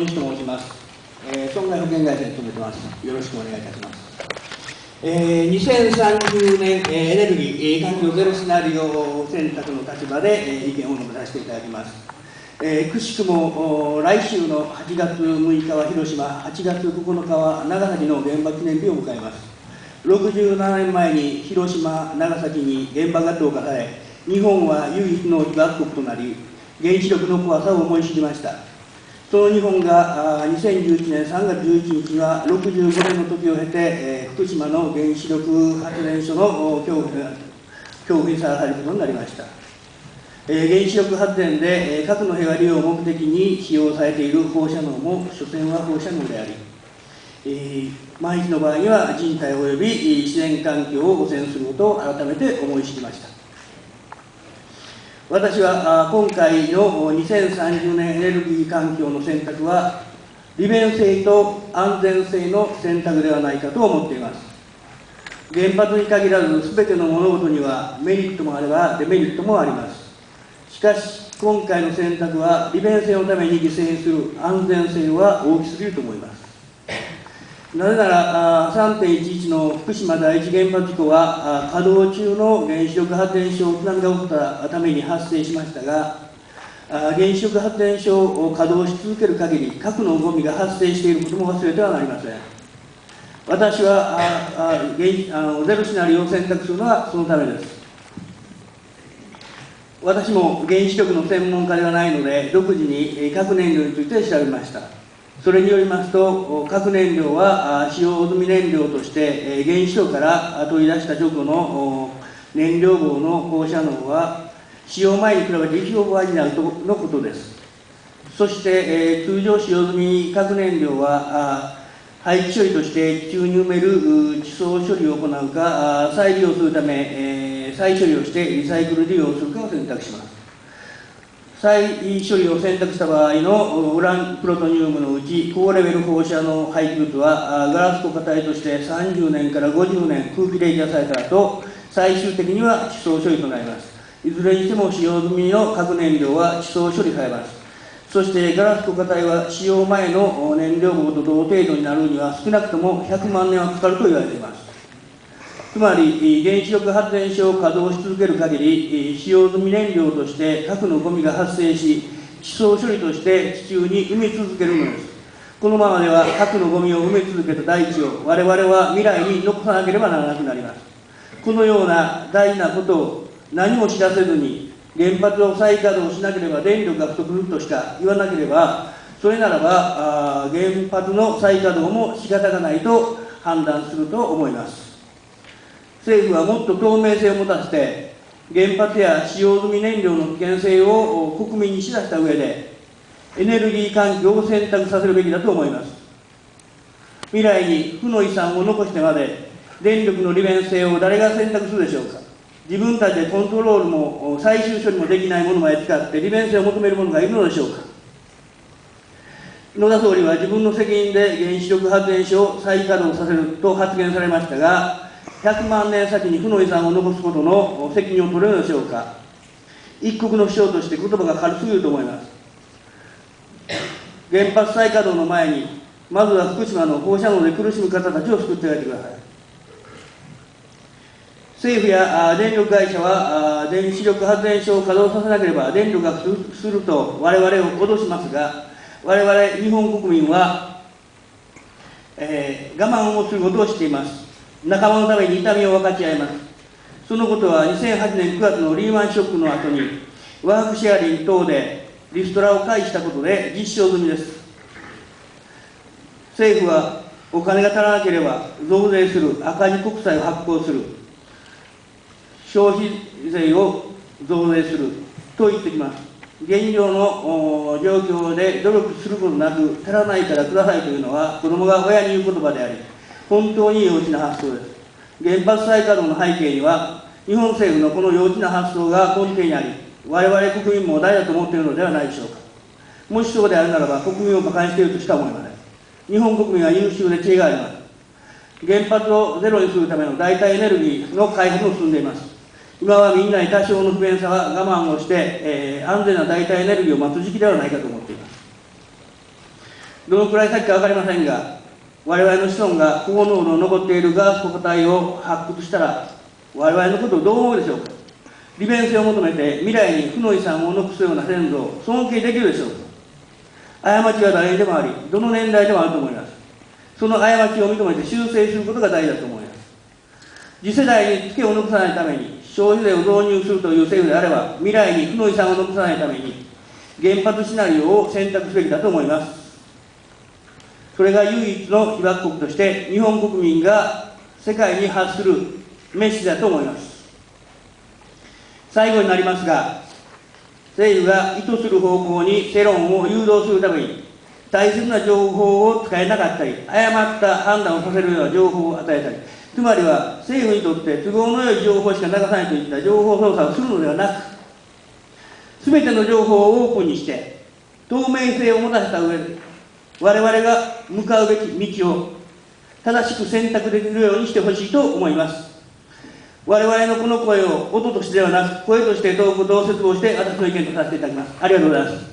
大西と申します、えー、損害保険会社に勤めてますよろしくお願いいたしますえー、2030年、えー、エネルギー、環境ゼロシナリオ選択の立場で、えー、意見を述べさせていただきます。えー、くしくも来週の8月6日は広島、8月9日は長崎の原爆記念日を迎えます。67年前に広島、長崎に原爆が投下され、日本は唯一の被爆国となり、原子力の怖さを思い知りました。その日本が2011年3月11日は65年の時を経て、えー、福島の原子力発電所の恐怖恐怖にさらされることになりました。えー、原子力発電で、えー、核の平和利用を目的に使用されている放射能も所詮は放射能であり、えー、万一の場合には人体及び自然環境を汚染することを改めて思い知りました。私は今回の2030年エネルギー環境の選択は利便性と安全性の選択ではないかと思っています。原発に限らず全ての物事にはメリットもあればデメリットもあります。しかし今回の選択は利便性のために犠牲にする安全性は大きすぎると思います。なぜなら3.11の福島第一原発事故は稼働中の原子力発電所津波が起きたために発生しましたが原子力発電所を稼働し続ける限り核のゴミが発生していることも忘れてはなりません。私はああゼロシナリオを選択するのはそのためです。私も原子力の専門家ではないので独自に核燃料について調べました。それによりますと、核燃料は使用済み燃料として原子炉から取り出した直後の燃料棒の放射能は使用前に比べて1億倍になるとのことです。そして、通常使用済み核燃料は廃棄処理として地中に埋める地層処理を行うか再利用するため再処理をしてリサイクル利用するかを選択します。再処理を選択した場合のウランプロトニウムのうち高レベル放射能廃棄物はガラス固化体として30年から50年空気冷却された後最終的には地層処理となります。いずれにしても使用済みの核燃料は地層処理されます。そしてガラス固化体は使用前の燃料棒と同程度になるには少なくとも100万年はかかると言われています。つまり原子力発電所を稼働し続ける限り使用済み燃料として核のゴミが発生し地層処理として地中に埋め続けるのです。このままでは核のゴミを埋め続けた大地を我々は未来に残さなければならなくなります。このような大事なことを何も知らせずに原発を再稼働しなければ電力が不足するとしか言わなければそれならば原発の再稼働も仕方がないと判断すると思います。政府はもっと透明性を持たせて原発や使用済み燃料の危険性を国民に知らせた上でエネルギー環境を選択させるべきだと思います。未来に負の遺産を残してまで電力の利便性を誰が選択するでしょうか。自分たちでコントロールも最終処理もできないものまで使って利便性を求める者がいるのでしょうか。野田総理は自分の責任で原子力発電所を再稼働させると発言されましたが100万年先に負の遺産を残すことの責任を取れるでしょうか。一国の首相として言葉が軽すぎると思います。原発再稼働の前にまずは福島の放射能で苦しむ方たちを救ってあげてください。政府や電力会社は電子力発電所を稼働させなければ電力が不足すると我々を脅しますが我々日本国民は、えー、我慢をすることをしています。仲間のために痛みを分かち合います。そのことは2008年9月のリーマンショックの後に、ワークシェアリング等でリストラを開始したことで実証済みです。政府はお金が足らなければ増税する、赤字国債を発行する、消費税を増税すると言ってきます。現状の状況で努力することなく、足らないからくださいというのは、子供が親に言う言葉であり、本当に幼稚な発想です。原発再稼働の背景には、日本政府のこの幼稚な発想が根底にあり、我々国民も誰だと思っているのではないでしょうか。もしそうであるならば、国民を馬鹿にしているとしか思いません。日本国民は優秀で知恵があります。原発をゼロにするための代替エネルギーの開発も進んでいます。今はみんなに多少の不便さは我慢をして、えー、安全な代替エネルギーを待つ時期ではないかと思っています。どのくらい先か分かりませんが、我々の子孫が高濃度残っているガス固体を発掘したら、我々のことをどう思うでしょうか？利便性を求めて未来に負の遺産を残すような先祖を尊敬できるでしょうか？過ちは誰にでもあり、どの年代でもあると思います。その過ちを認めて修正することが大事だと思います。次世代にツケを残さないために、消費税を導入するという政府であれば、未来に負の遺産を残さないために、原発シナリオを選択すべきだと思います。それが唯一の被爆国として、日本国民が世界に発するメッセージだと思います。最後になりますが、政府が意図する方向に世論を誘導するために、大切な情報を使えなかったり、誤った判断をさせるような情報を与えたり、つまりは政府にとって都合の良い情報しか流さないといった情報操作をするのではなく、すべての情報をオープンにして、透明性を持たせた上で、我々が向かうべき道を正しく選択できるようにしてほしいと思います。我々のこの声を音としてではなく、声として遠く同説をして、私の意見とさせていただきます。ありがとうございます。